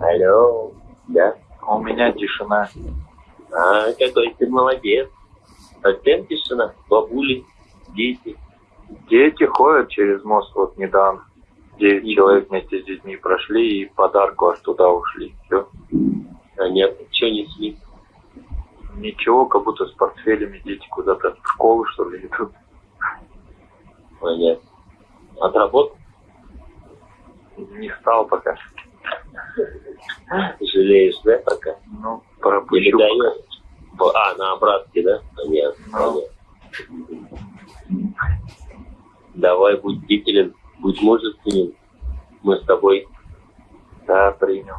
Алло, да? А у меня тишина. А, какой ты молодец. Совсем тишина? Бабули, дети. Дети ходят через мост вот недавно. Девять человек вместе с детьми прошли и подарку аж туда ушли. Все. Понятно. Что несли? Ничего, как будто с портфелями дети куда-то в школу, что ли, идут. Понятно. Отработал? Не стал пока. Жалеешь, да, пока? Ну, Или пропущу. Б- А, на обратке, да? Понятно. Ну. понятно. Давай, будь бдителен, будь мужественен. Мы с тобой Да, принял.